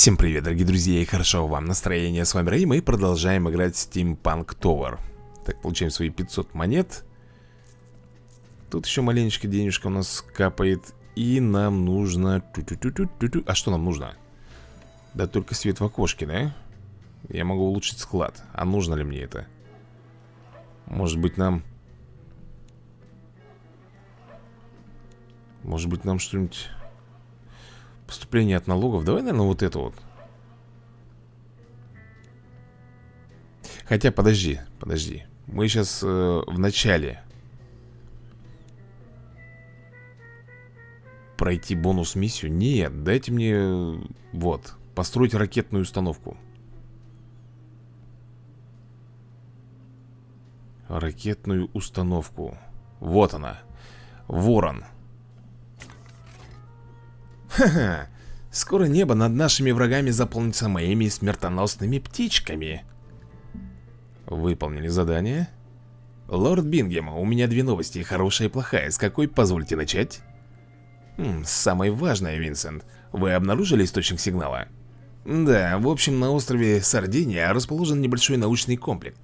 Всем привет, дорогие друзья, и хорошо вам настроение. С вами Рэй, мы продолжаем играть в Steampunk Tower. Так, получаем свои 500 монет. Тут еще маленечко денежка у нас капает. И нам нужно... А что нам нужно? Да только свет в окошке, да? Я могу улучшить склад. А нужно ли мне это? Может быть нам... Может быть нам что-нибудь... Поступление от налогов. Давай, наверное, вот это вот. Хотя, подожди, подожди. Мы сейчас э, в начале. Пройти бонус-миссию? Нет, дайте мне... Вот, построить ракетную установку. Ракетную установку. Вот она. Ворон. Ворон. Ха-ха, скоро небо над нашими врагами заполнится моими смертоносными птичками. Выполнили задание. Лорд Бингем, у меня две новости, хорошая и плохая. С какой позвольте начать? Хм, самое важное, Винсент. Вы обнаружили источник сигнала? Да, в общем, на острове Сардиния расположен небольшой научный комплекс.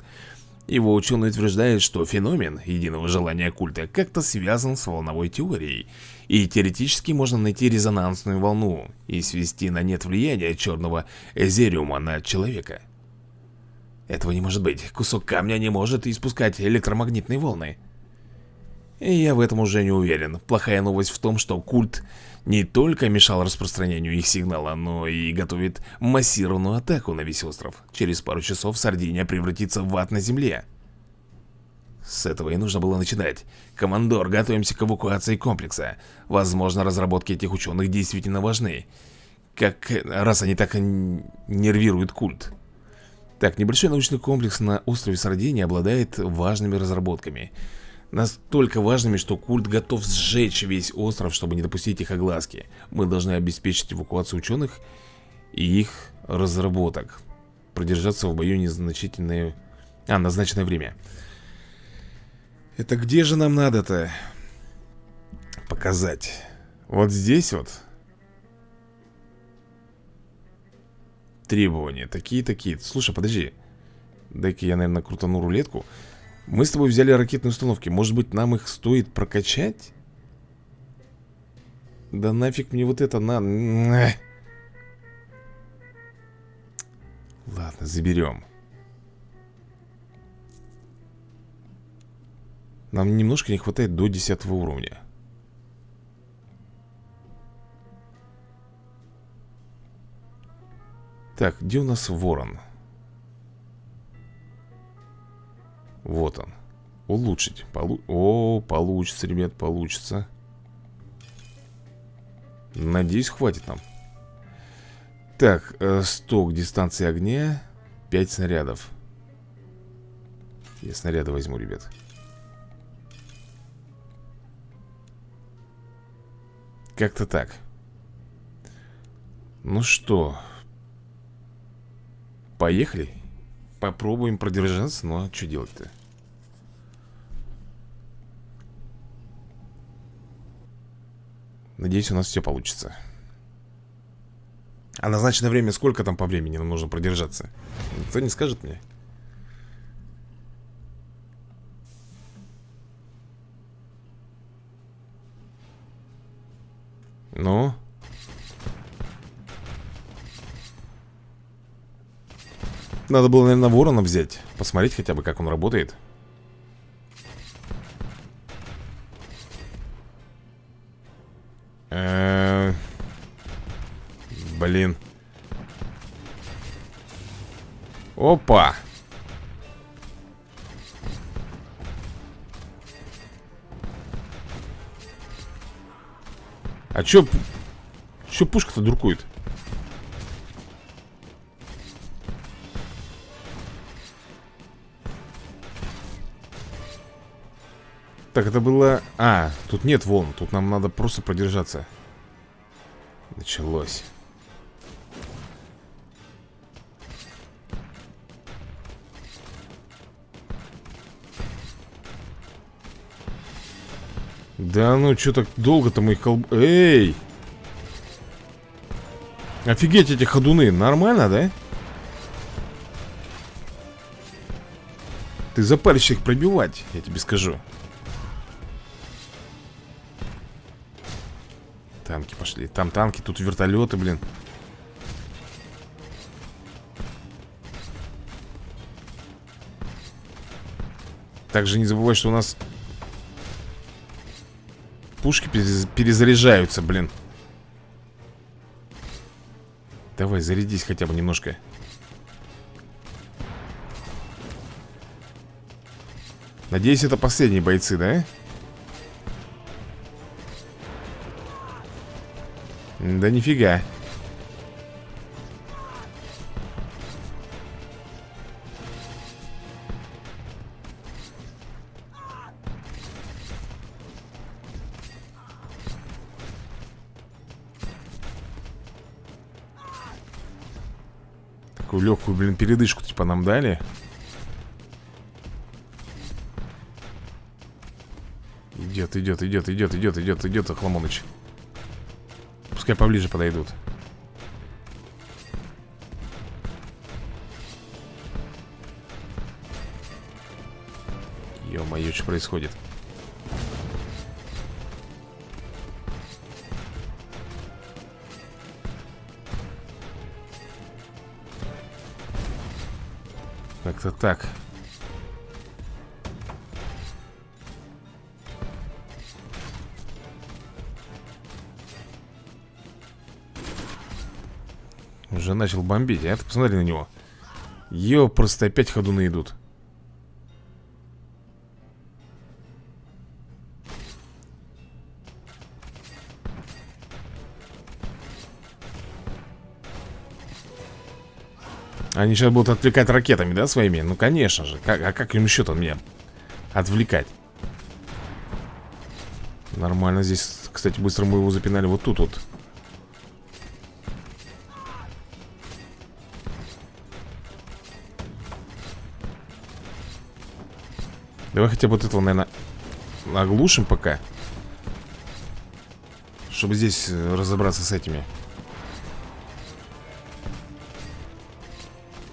Его ученые утверждают, что феномен единого желания культа как-то связан с волновой теорией, и теоретически можно найти резонансную волну и свести на нет влияние черного эзериума на человека. Этого не может быть. Кусок камня не может испускать электромагнитные волны. И я в этом уже не уверен. Плохая новость в том, что культ не только мешал распространению их сигнала, но и готовит массированную атаку на весь остров. Через пару часов Сардиния превратится в ад на земле. С этого и нужно было начинать. Командор, готовимся к эвакуации комплекса. Возможно, разработки этих ученых действительно важны. Как раз они так нервируют культ. Так, небольшой научный комплекс на острове Сардиния обладает важными разработками. Настолько важными, что культ готов сжечь весь остров, чтобы не допустить их огласки. Мы должны обеспечить эвакуацию ученых и их разработок. Продержаться в бою незначительное... А, назначенное время. Это где же нам надо-то показать? Вот здесь вот. Требования. Такие-такие. Слушай, подожди. Дай-ка я, наверное, крутану рулетку. Мы с тобой взяли ракетные установки. Может быть нам их стоит прокачать? Да нафиг мне вот это на... Ладно, заберем. Нам немножко не хватает до 10 уровня. Так, где у нас ворон? Вот он. Улучшить. Полу... О, получится, ребят, получится. Надеюсь, хватит нам. Так, э, сток дистанции огня. 5 снарядов. Я снаряды возьму, ребят. Как-то так. Ну что? Поехали Попробуем продержаться, ну а что делать-то? Надеюсь, у нас все получится А назначенное время сколько там по времени нам нужно продержаться? Никто не скажет мне? Ну? Надо было, наверное, ворона взять Посмотреть хотя бы, как он работает. Э Блин. Опа. А чё... Чё пушка-то дуркует? Так, это было... А, тут нет волн Тут нам надо просто продержаться Началось Да ну, что так долго-то моих колб... Эй! Офигеть эти ходуны, нормально, да? Ты запаришь их пробивать, я тебе скажу Танки пошли. Там танки, тут вертолеты, блин. Также не забывай, что у нас Пушки перезаряжаются, блин. Давай, зарядись хотя бы немножко. Надеюсь, это последние бойцы, да? Нифига Такую легкую, блин, передышку типа нам дали Идет, идет, идет, идет, идет, идет, идет, Охламоныч. Пускай поближе подойдут. Ё-моё, что происходит? Как-то так. Начал бомбить, а ты посмотри на него Ё, просто опять ходуны идут Они сейчас будут отвлекать ракетами, да, своими? Ну, конечно же как, А как им еще-то меня отвлекать? Нормально здесь, кстати, быстро мы его запинали вот тут вот Давай хотя бы вот этого, наверное, оглушим пока. Чтобы здесь э, разобраться с этими.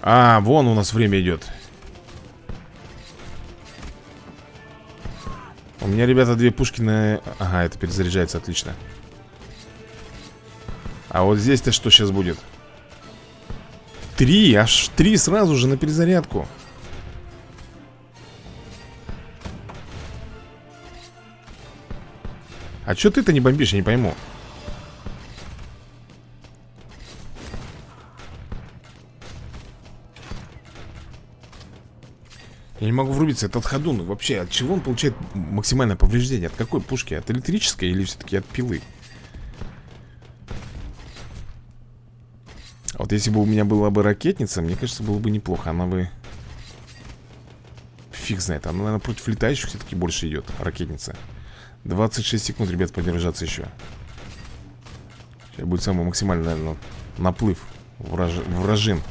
А, вон у нас время идет. У меня, ребята, две пушки на... Ага, это перезаряжается, отлично. А вот здесь-то что сейчас будет? Три, аж три сразу же на перезарядку. Что ты-то не бомбишь, я не пойму Я не могу врубиться, этот ходун Вообще, от чего он получает максимальное повреждение? От какой пушки? От электрической или все-таки от пилы? А вот если бы у меня была бы ракетница Мне кажется, было бы неплохо Она бы... Фиг знает, она, наверное, против летающих все-таки больше идет Ракетница 26 секунд, ребят, подержаться еще. Сейчас будет самый максимальный, наверное, наплыв враж... вражин.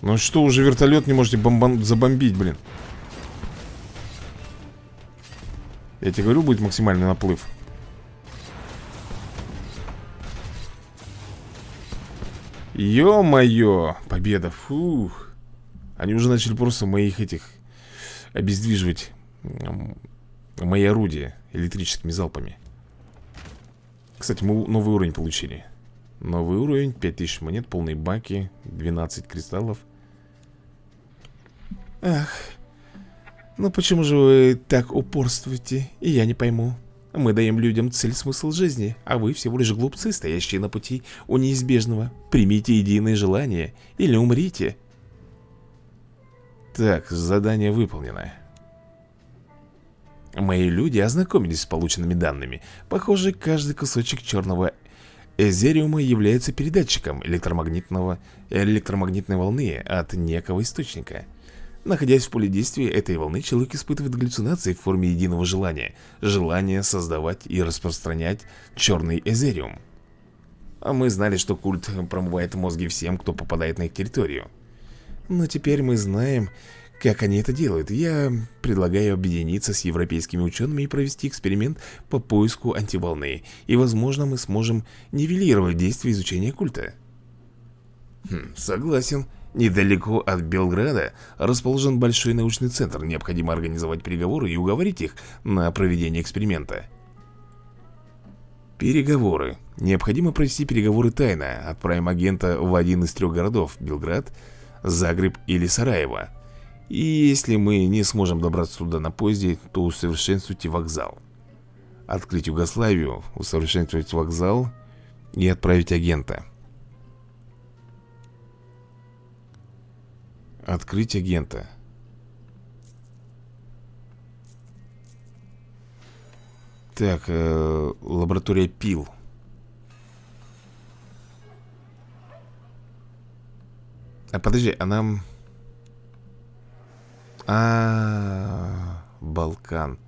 Ну что, уже вертолет не можете бомбан... забомбить, блин. Я тебе говорю, будет максимальный наплыв. Ё-моё, победа, фух они уже начали просто моих этих Обездвиживать Мои орудия электрическими залпами Кстати, мы новый уровень получили Новый уровень, 5000 монет, полные баки 12 кристаллов Ах Ну почему же вы так упорствуете? И я не пойму мы даем людям цель, смысл жизни, а вы всего лишь глупцы, стоящие на пути у неизбежного. Примите единое желание или умрите. Так, задание выполнено. Мои люди ознакомились с полученными данными. Похоже, каждый кусочек черного эзериума является передатчиком электромагнитного, электромагнитной волны от некого источника. Находясь в поле действия этой волны, человек испытывает галлюцинации в форме единого желания. Желание создавать и распространять черный эзериум. А мы знали, что культ промывает мозги всем, кто попадает на их территорию. Но теперь мы знаем, Как они это делают? Я предлагаю объединиться с европейскими учеными и провести эксперимент по поиску антиволны. И, возможно, мы сможем нивелировать действие изучения культа. Хм, согласен. Недалеко от Белграда расположен большой научный центр. Необходимо организовать переговоры и уговорить их на проведение эксперимента. Переговоры. Необходимо провести переговоры тайно. Отправим агента в один из трех городов – Белград, Загреб или Сараево. И если мы не сможем добраться туда на поезде, то усовершенствуйте вокзал. Открыть Югославию, усовершенствовать вокзал и отправить агента. Открыть агента. Так, э, лаборатория пил. А подожди, а нам... А, -а, -а Балкан.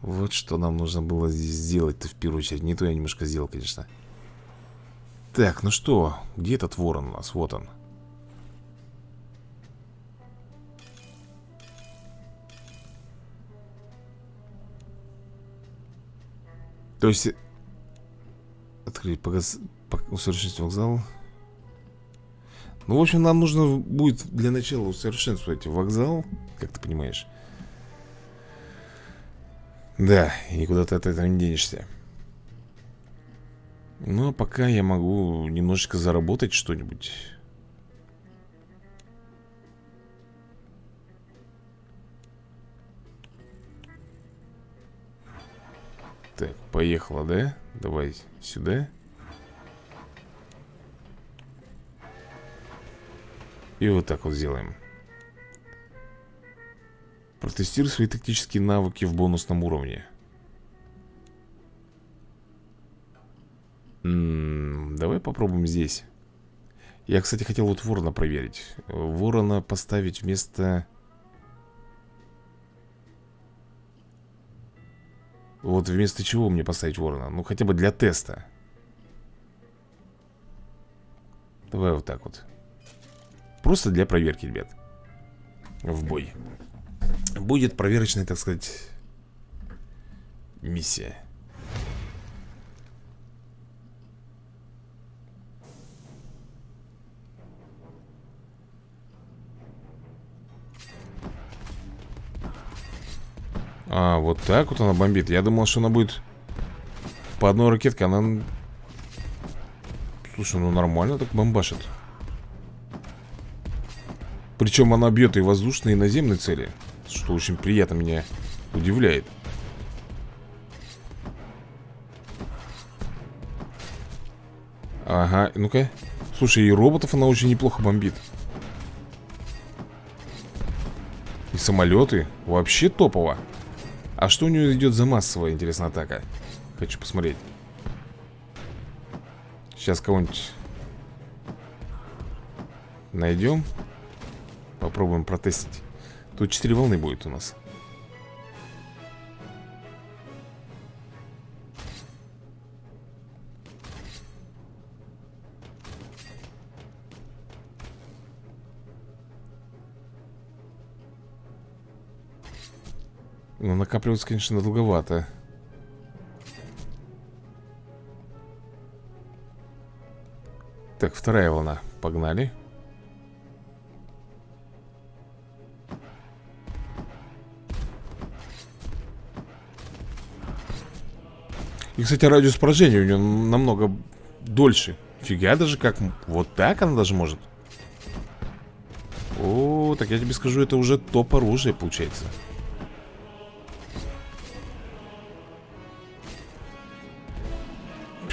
Вот что нам нужно было здесь сделать-то в первую очередь. Не то я немножко сделал, конечно. Так, ну что, где этот ворон у нас? Вот он. То есть... Открыть, погас... усовершенствовать вокзал. Ну, в общем, нам нужно будет для начала усовершенствовать вокзал, как ты понимаешь. Да, и куда ты от этого не денешься. Ну, а пока я могу немножечко заработать что-нибудь. Так, поехала, да? Давай сюда. И вот так вот сделаем. Протестируй свои тактические навыки в бонусном уровне. М -м, давай попробуем здесь. Я, кстати, хотел вот ворона проверить. Ворона поставить вместо... Вот вместо чего мне поставить ворона? Ну, хотя бы для теста. Давай вот так вот. Просто для проверки, ребят. В бой. Будет проверочная, так сказать, миссия. А, вот так вот она бомбит. Я думал, что она будет По одной ракетке, она Слушай, ну нормально так бомбашит. Причем она бьет и воздушные, и наземные цели Что очень приятно меня удивляет. Ага, ну-ка. Слушай, и роботов она очень неплохо бомбит. И самолеты Вообще топово а что у нее идет за массовая, интересная атака? Хочу посмотреть. Сейчас кого-нибудь найдем. Попробуем протестить. Тут 4 волны будет у нас. Накапливаться, конечно, долговато. Так, вторая волна. Погнали. И, кстати, радиус поражения у нее намного дольше. Фига даже как... Вот так она даже может. О, так я тебе скажу, это уже топ оружие получается.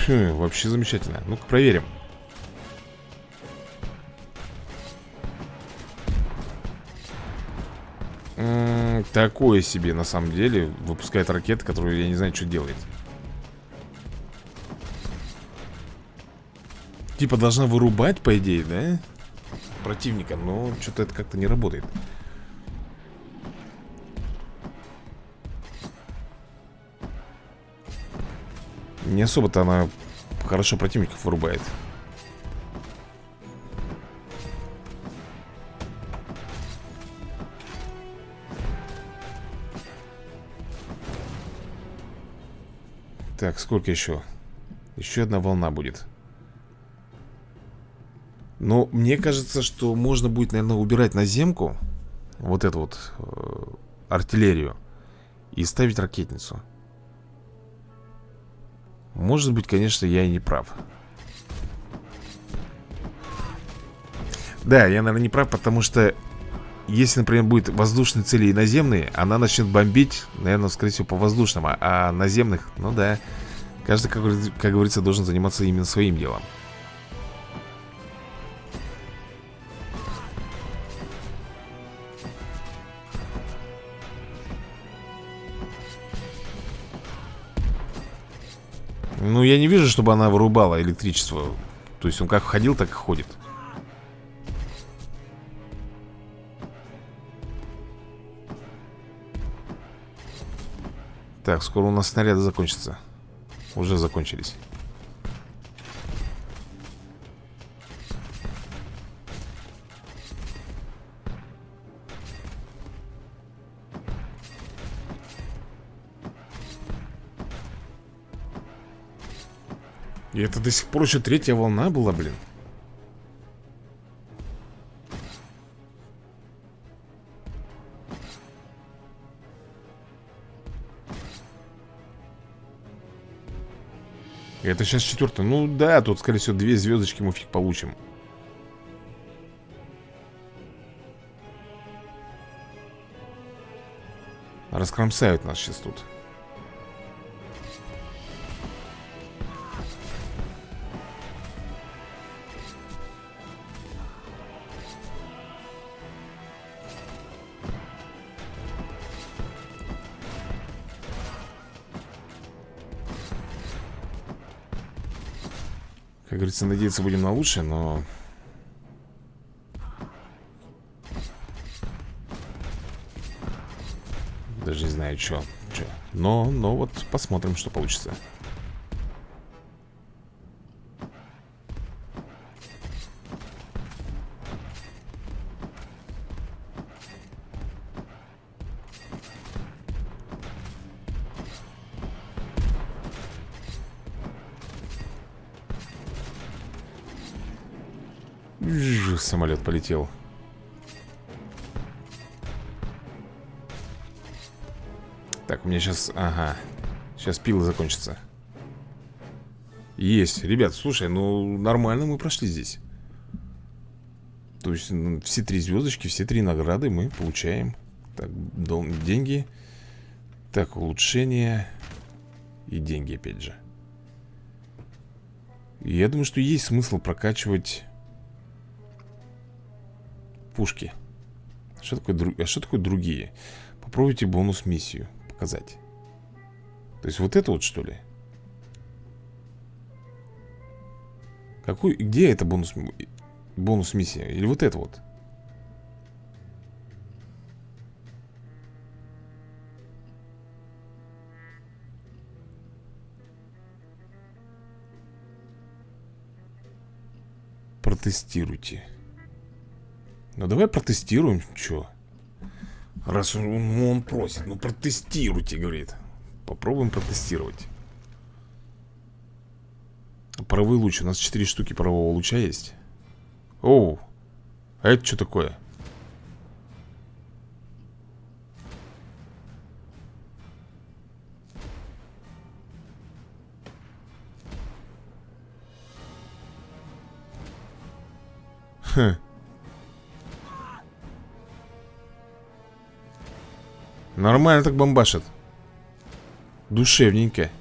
Хм, вообще замечательно. Ну-ка проверим. Такое себе на самом деле выпускает ракеты, которую я не знаю, что делает. Типа должна вырубать, по идее, да? Противника, но что-то это как-то не работает. Не особо-то она хорошо противников вырубает. Так, сколько еще? Еще одна волна будет. Но мне кажется, что можно будет, наверное, убирать наземку, вот эту вот э, артиллерию и ставить ракетницу. Может быть, конечно, я и не прав Да, я, наверное, не прав, потому что если, например, будет воздушные цели и наземные, она начнет бомбить, наверное, скорее всего, по воздушным, а, а наземных, ну да, каждый, как, как говорится, должен заниматься именно своим делом. Ну, я не вижу, чтобы она вырубала электричество. То есть он как ходил, так и ходит. Так, скоро у нас снаряды закончатся Уже закончились И это до сих пор еще третья волна была, блин Это сейчас четвертая. Ну да, тут, скорее всего, две звездочки мы фиг получим. Раскромсают нас сейчас тут. Как говорится, надеяться будем на лучшее, но... Даже не знаю, что. Но, но вот посмотрим, что получится. Полетел. Так, у меня сейчас... Ага. Сейчас пилы закончатся. Есть. Ребят, слушай, ну нормально мы прошли здесь. То есть все три звездочки, все три награды мы получаем. Так, дом, деньги. Так, улучшение. И деньги опять же. Я думаю, что есть смысл прокачивать пушки что такое, а что такое другие? Попробуйте бонус-миссию показать То есть вот это вот что ли? Какой, где это бонус, бонус-миссия? Или вот это вот? Протестируйте ну давай протестируем, чё? Раз он, он просит, ну протестируйте, говорит. Попробуем протестировать. Паровой луч, у нас 4 штуки парового луча есть. Оу, а это что такое? Хм Нормально так бомбашит. Душевненько.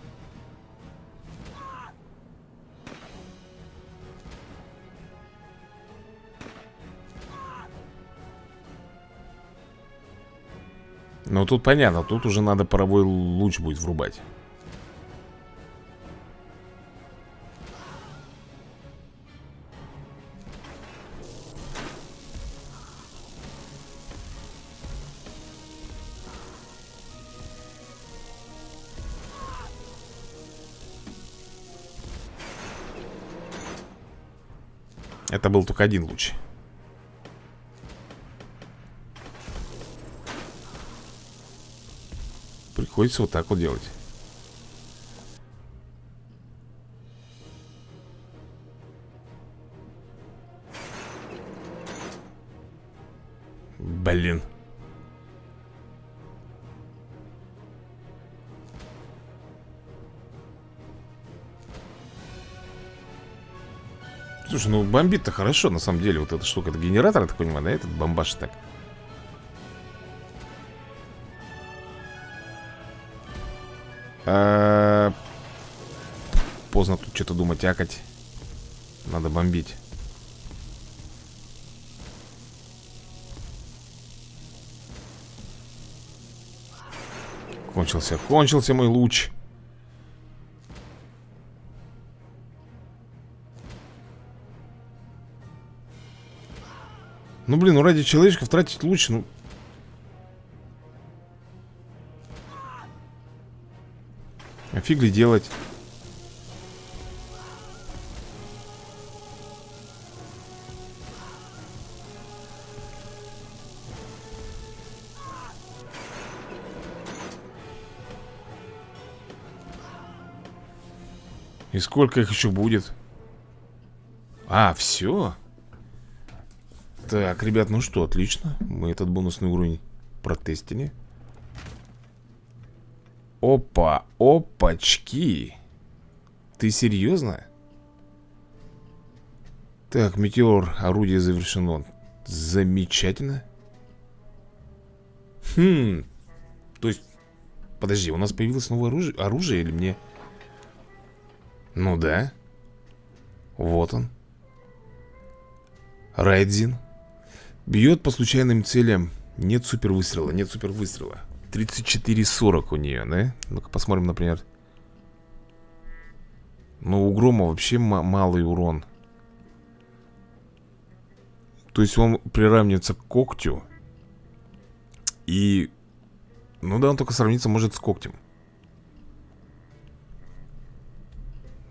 Ну тут понятно, тут уже надо паровой луч будет врубать Это был только один луч. Приходится вот так вот делать Слушай, ну бомбит-то хорошо, на самом деле Вот эта штука, это генератор, я так понимаю, да? Этот бомбаш так? А... Поздно тут что-то думать, акать Надо бомбить. Кончился, кончился мой луч Ну, блин, ну ради человечков тратить луч, ну... А фиг ли делать? И сколько их еще будет? А, все? Так, ребят, ну что, отлично. Мы этот бонусный уровень протестили. Опа, опачки. Ты серьезно? Так, метеор, орудие завершено. Замечательно. Хм То есть, подожди, у нас появилось новое оружие, оружие или мне... Ну да. Вот он. Райдзин Бьет по случайным целям. Нет супер выстрела, нет супер выстрела 34-40 у нее, да? Ну-ка посмотрим, например. Ну, у Грома вообще малый урон. То есть он приравнивается к когтю. И... Ну да, он только сравнится может с когтем.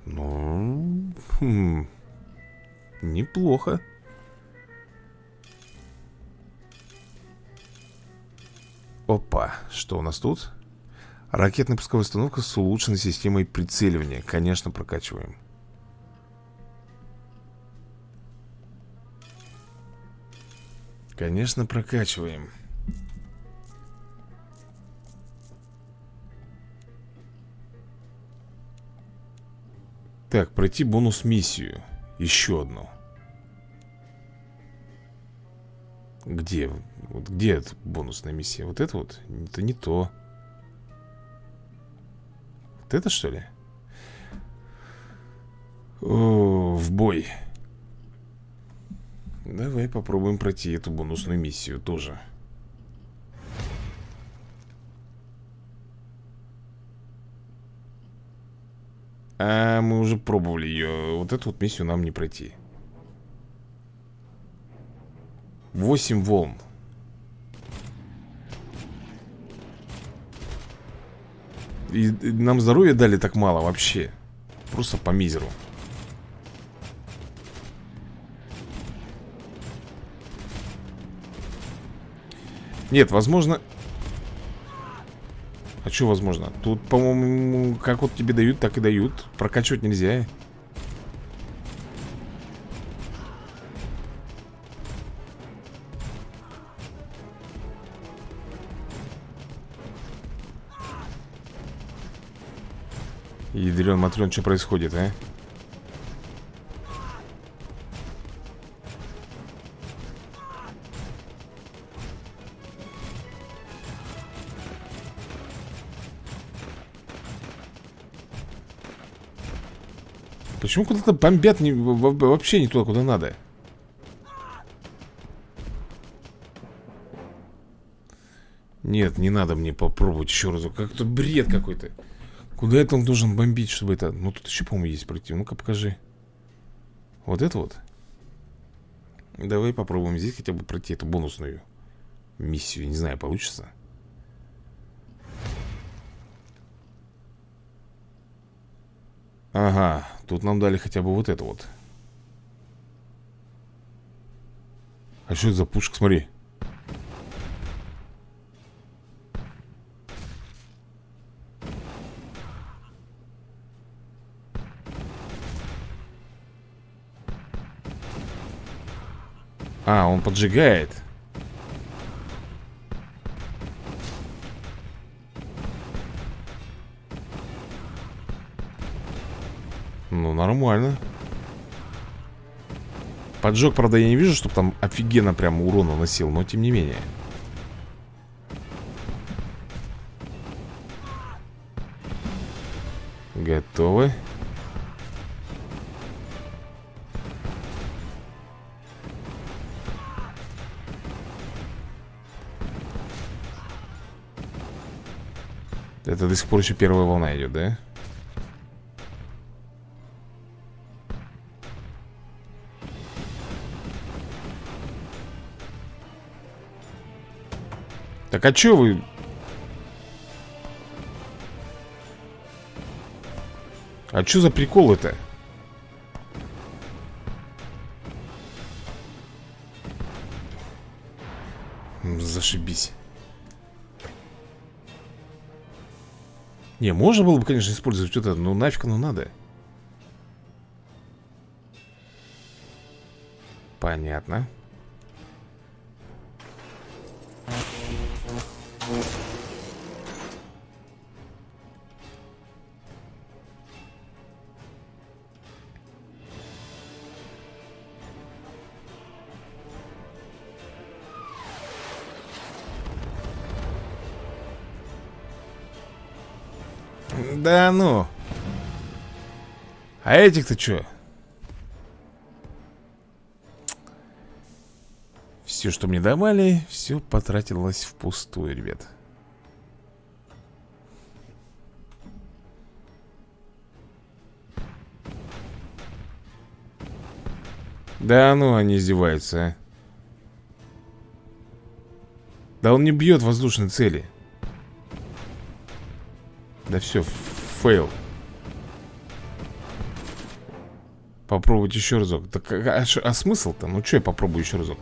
Ну... Хм... Неплохо Опа, что у нас тут? Ракетная пусковая установка с улучшенной системой прицеливания. Конечно, прокачиваем. Конечно, прокачиваем. Так, пройти бонус-миссию. Еще одну. Где? Вот где эта бонусная миссия? Вот это вот? Это не то. Вот это что ли? О, в бой. Давай попробуем пройти эту бонусную миссию тоже. А мы уже пробовали ее. Вот эту вот миссию нам не пройти. 8 волн. И нам здоровья дали так мало вообще. Просто по мизеру. Нет, возможно. А что возможно? Тут, по-моему, как вот тебе дают, так и дают. Прокачивать нельзя Ядрен Матрен, что происходит, а? Почему куда-то бомбят не, вообще не туда, куда надо? Нет, не надо мне попробовать еще разок. Как-то бред какой-то. Куда это он должен бомбить, чтобы это... Ну, тут еще, по-моему, есть пройти. Ну-ка, покажи. Вот это вот? Давай попробуем здесь хотя бы пройти эту бонусную миссию. Не знаю, получится. Ага, тут нам дали хотя бы вот это вот. А что это за пушка? Смотри. А, он поджигает. Ну, нормально. Поджог, правда, я не вижу, чтобы там офигенно прям урон наносил, но тем не менее. Готовы. Это до сих пор еще первая волна идет, да? Так а че вы... А что за прикол это? Зашибись. Не, можно было бы, конечно, использовать вот это, но нафиг оно надо. Понятно. Да ну. А этих-то что? Все, что мне давали, все потратилось впустую, ребят. Да ну, они издеваются, а. Да он не бьет воздушные цели. Да все, fail. Попробовать еще разок. Так, а, а, а смысл-то? Ну что я попробую еще разок?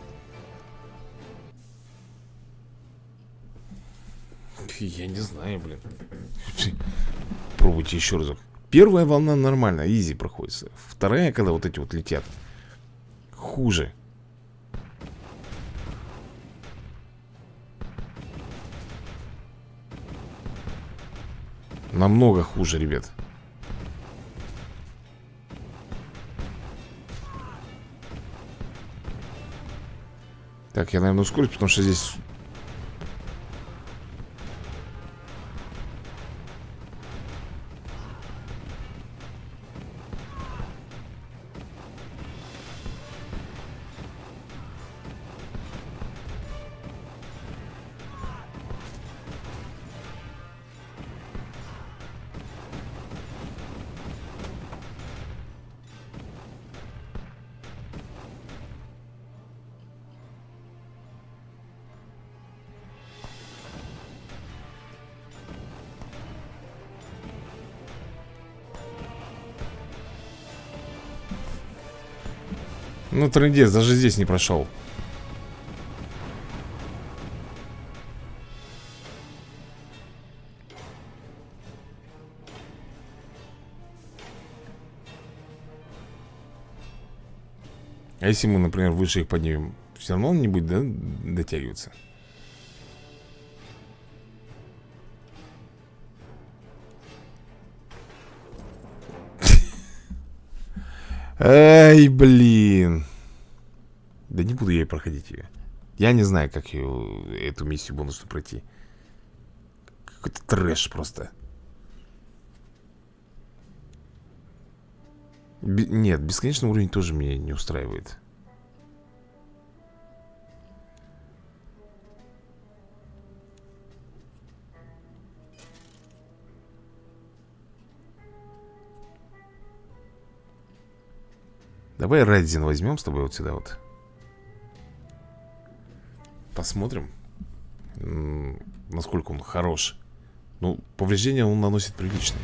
Я не знаю, блин. Пробуйте еще разок. Первая волна нормально, easy проходит. Вторая, когда вот эти вот летят. Хуже. Намного хуже, ребят. Так, я, наверное, ускорюсь, потому что здесь Ну, трындец, даже здесь не прошел. А если мы, например, выше их поднимем, все равно он не будет да, дотягиваться? Эй, блин. Да не буду я проходить ее. Я не знаю, как ее, эту миссию бонусную пройти. Какой-то трэш просто. Б нет, бесконечный уровень тоже меня не устраивает. Давай Райдзин возьмем с тобой вот сюда вот. Посмотрим, насколько он хорош. Ну, повреждения он наносит приличные.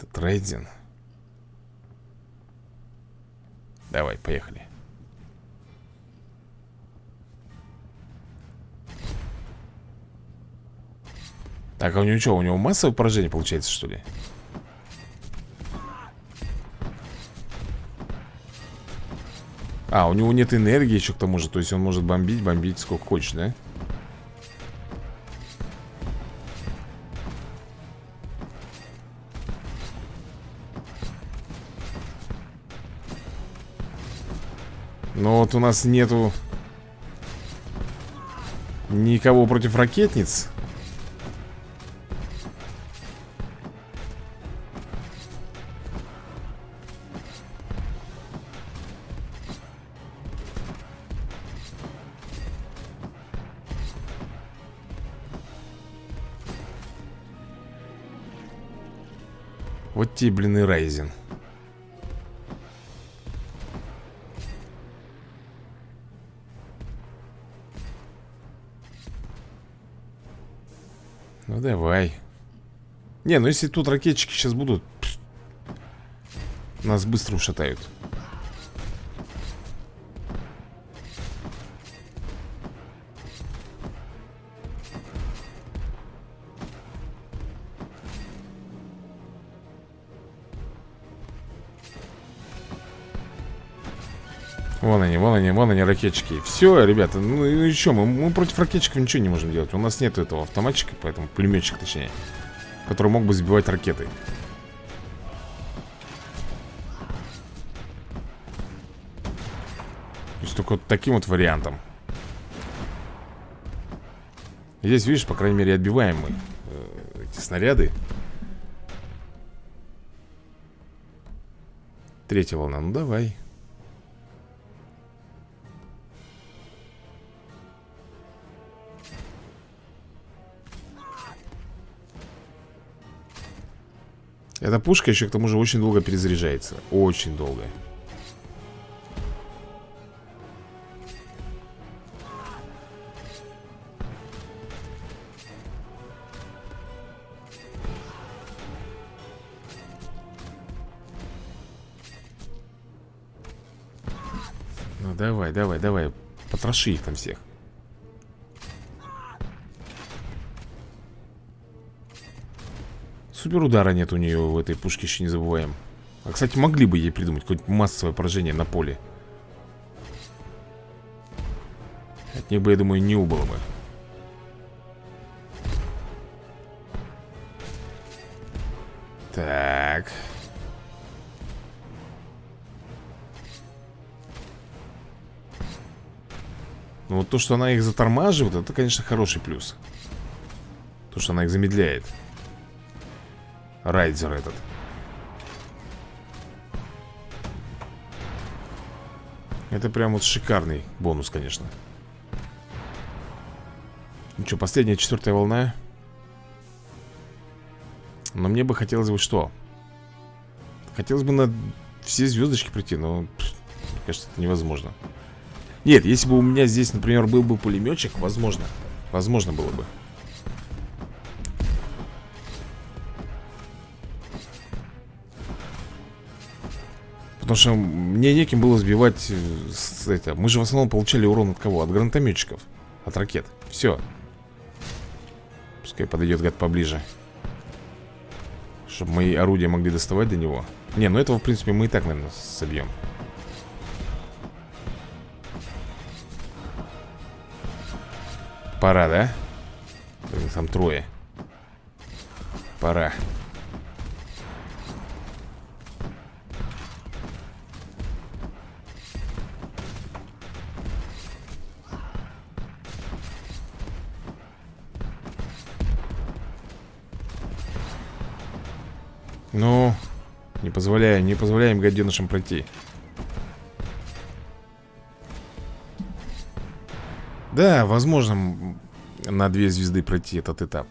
Это Райдзин. Давай, поехали. Так, а у него что, у него массовое поражение получается, что ли? А, у него нет энергии еще к тому же То есть он может бомбить, бомбить сколько хочешь, да? Но вот у нас нету Никого против ракетниц Блин, и Райзен. Ну давай. Не, ну если тут ракетчики сейчас будут Нас быстро ушатают Вон они, вон они, ракетчики. Все, ребята, ну, ну и что, мы, мы против ракетчиков ничего не можем делать. У нас нет этого автоматчика, поэтому пулеметчик точнее Который мог бы сбивать ракеты. То есть только вот таким вот вариантом. Здесь, видишь, по крайней мере, отбиваем мы э, Эти снаряды. Третья волна, ну давай Эта пушка еще к тому же очень долго перезаряжается. Очень долго. Ну давай, давай, давай. Потроши их там всех Супер удара нет у нее в этой пушке, еще не забываем. А, кстати, могли бы ей придумать какое-нибудь массовое поражение на поле? От них бы, я думаю, не убыло бы. Так. Ну вот то, что она их затормаживает, это, конечно, хороший плюс. То, что она их замедляет Райдер этот. Это прям вот шикарный бонус, конечно. Ну что, последняя четвертая волна? Но мне бы хотелось бы что? Хотелось бы на все звездочки пройти, но пff, кажется, это невозможно. Нет, если бы у меня здесь, например, был бы пулеметчик, возможно. Возможно было бы Потому что мне неким было сбивать э, это, Мы же в основном получали урон от кого? От гранатометчиков От ракет. Все Пускай подойдет гад поближе Чтобы мои орудия могли доставать до него. Не, ну этого в принципе мы и так, наверное, собьем Пора, да? Там трое. Пора позволяем, не позволяем гаденышам пройти. Да, возможно на две звезды пройти этот этап.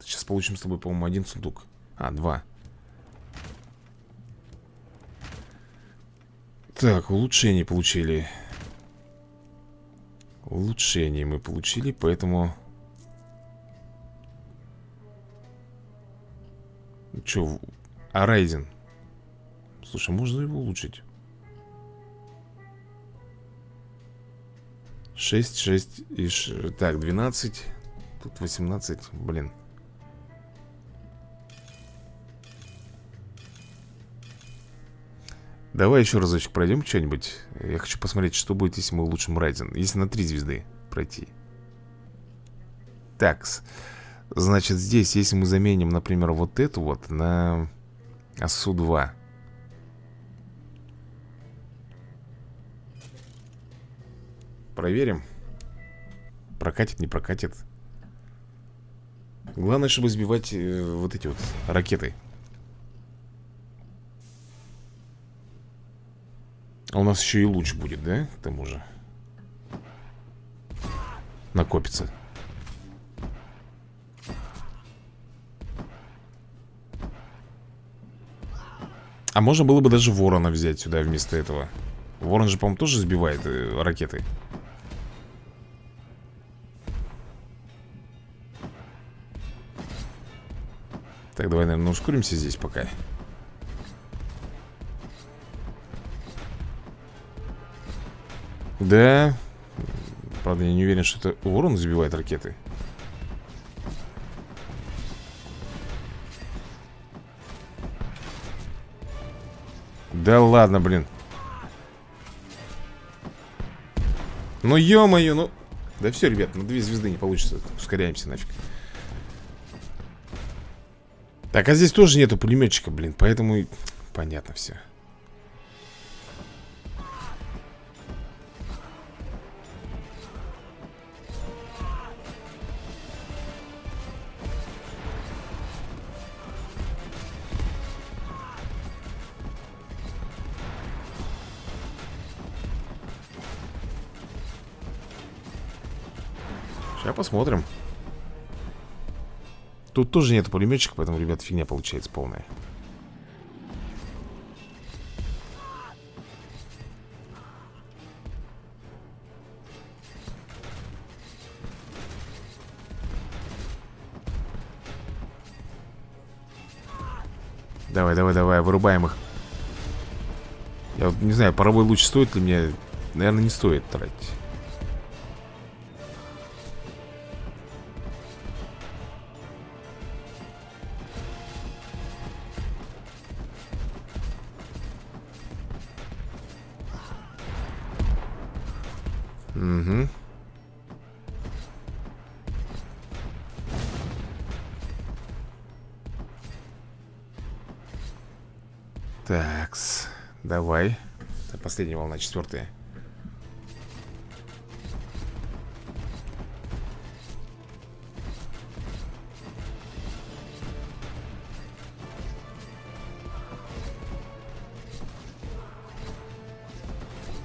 Сейчас получим с тобой, по-моему, один сундук. А, два. Так, улучшение получили. Улучшение мы получили, поэтому Че, а Райзен? Слушай, можно его улучшить? 6, 6 и... Ш... Так, 12 Тут 18, блин. Давай еще разочек пройдем что-нибудь. Я хочу посмотреть, что будет, если мы улучшим Райзен. Если на 3 звезды пройти. Такс Значит, здесь, если мы заменим, например, вот эту вот на СУ-2 Проверим. Прокатит, не прокатит. Главное, чтобы сбивать э, вот эти вот ракеты. А у нас еще и луч будет, да? К тому же? Накопится. А можно было бы даже ворона взять сюда вместо этого. Ворон же, по-моему, тоже сбивает э, ракеты. Так, давай, наверное, ускоримся здесь пока. Да. Правда, я не уверен, что это ворон сбивает ракеты. Да ладно, блин. Ну, ё-моё, ну... Да все, ребят, на две звезды не получится. Ускоряемся нафиг. Так, а здесь тоже нету пулеметчика, блин, поэтому... Понятно все. Посмотрим. Тут тоже нет пулеметчика, поэтому, ребят, фигня получается полная. Давай, давай, давай, вырубаем их. Я вот не знаю, паровой луч стоит ли мне... Наверное, не стоит тратить. Последняя волна, четвертая.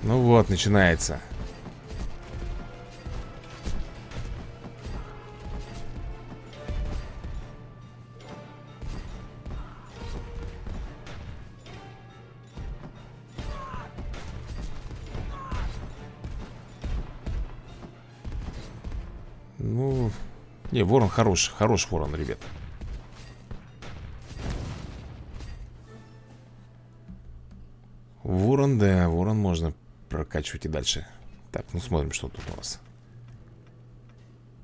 Ну вот, начинается. Не, ворон хороший, хороший ворон, ребят. Ворон, да, ворон можно прокачивать и дальше. Так, ну смотрим, что тут у нас.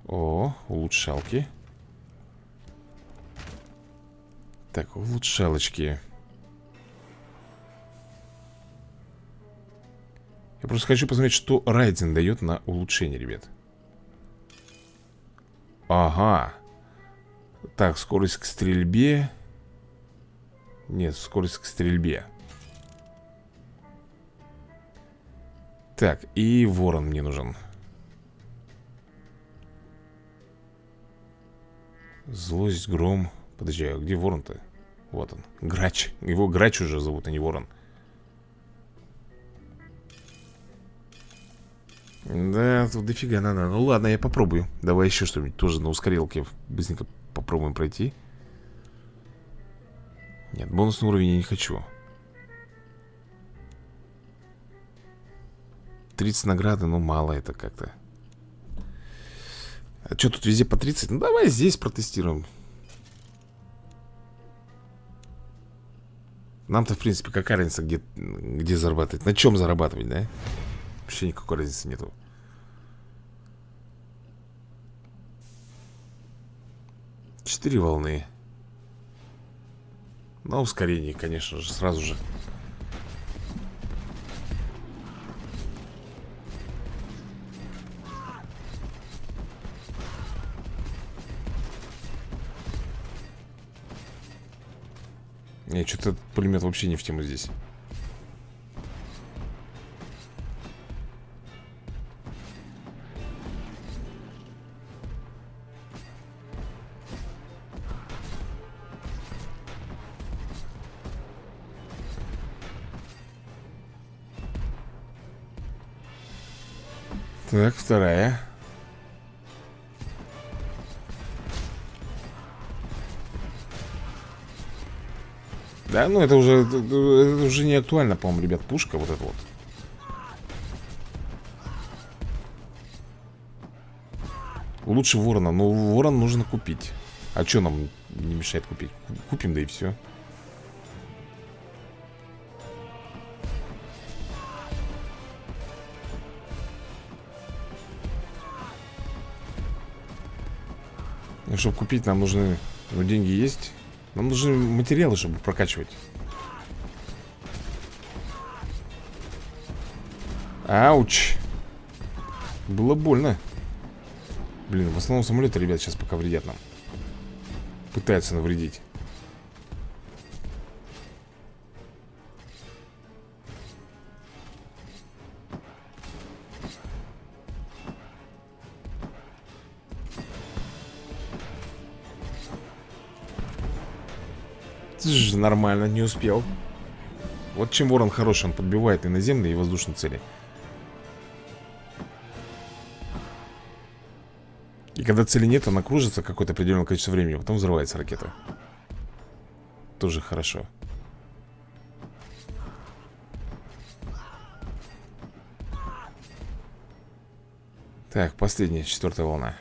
О, улучшалки. Так, улучшалочки. Я просто хочу посмотреть, что Райден дает на улучшение, ребят. Ага. Так, скорость к стрельбе. Нет, скорость к стрельбе. Так, и ворон мне нужен. Злость, гром. Подожди, а где ворон-то? Вот он. Грач. Его Грач уже зовут, а не ворон. Да, тут дофига надо. Ну ладно, я попробую. Давай еще что-нибудь тоже на ускорилке быстренько попробуем пройти. Нет, бонусный уровень я не хочу. 30 награды, ну мало это как-то. А что тут везде по 30? Ну давай здесь протестируем. Нам-то, в принципе, какая разница, где, где зарабатывать? На чем зарабатывать, да? Вообще никакой разницы нету. Четыре волны. На ускорении, конечно же, сразу же. Не, что-то пулемет вообще не в тему здесь. Так, вторая. Да, ну это уже, это, уже не актуально, по-моему, ребят, пушка вот эта вот. Лучше ворона, но ворон нужно купить. А что нам не мешает купить? Купим, да и все. Чтобы купить, нам нужны... Ну, деньги есть. Нам нужны материалы, чтобы прокачивать. Ауч. Было больно. Блин, в основном самолеты, ребят, сейчас пока вредят нам. Пытаются навредить. Нормально, не успел. Вот чем ворон хороший, он подбивает и наземные, и воздушные цели. И когда цели нет, она кружится какое-то определенное количество времени Потом взрывается ракета. Тоже хорошо. Так, последняя, четвертая волна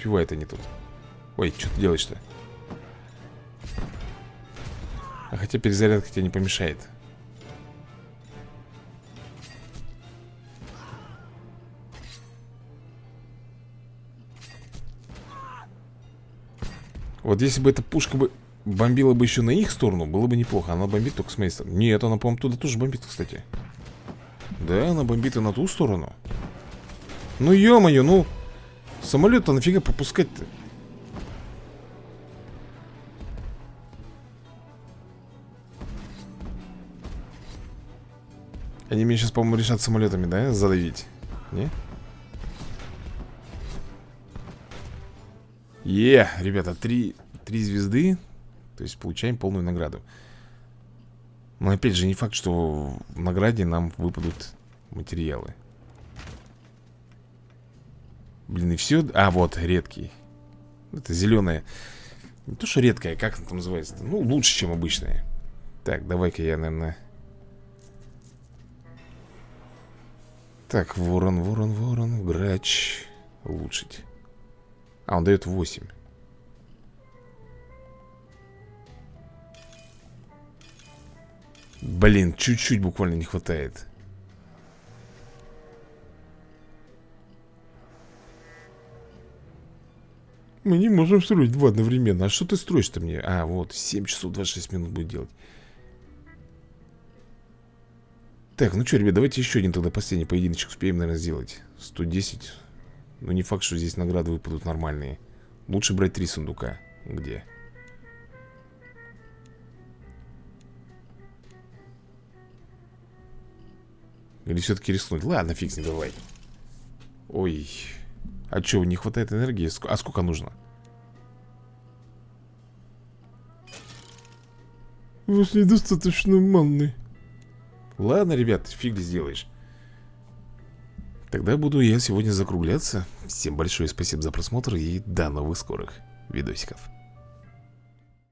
успевают они тут Ой, что ты делаешь-то? А хотя перезарядка тебе не помешает Вот если бы эта пушка бы бомбила бы еще на их сторону, было бы неплохо. Она бомбит только с моей. Нет, она, по-моему, туда тоже бомбит, кстати. Да, она бомбит и на ту сторону. Ну, ё-моё, ну Самолет-то нафига пропускать-то? Они меня сейчас, по-моему, решат самолетами, да, задавить? Не? Е, ребята, три, три звезды То есть получаем полную награду Но опять же, не факт, что в награде нам выпадут материалы Блин, и все... А, вот, редкий. Это зеленая Не то, что редкая, как она там называется -то? Ну, лучше, чем обычная Так, давай-ка я, наверное. Так, ворон, ворон, ворон Грач Улучшить А, он дает 8 Блин, чуть-чуть буквально не хватает Мы не можем строить два одновременно. А что ты строишь-то мне? А, вот, 7 часов 26 минут будет делать. Так, ну что, ребят, давайте еще один тогда последний поединочек успеем, наверное, сделать. 110. Но не факт, что здесь награды выпадут нормальные. Лучше брать три сундука. Где? Или все-таки рискнуть? Ладно, фиг с давай. Ой. А что, не хватает энергии? А сколько нужно? У вас недостаточно манны. Ладно, ребят, фиг сделаешь. Тогда буду я сегодня закругляться. Всем большое спасибо за просмотр и до новых скорых видосиков.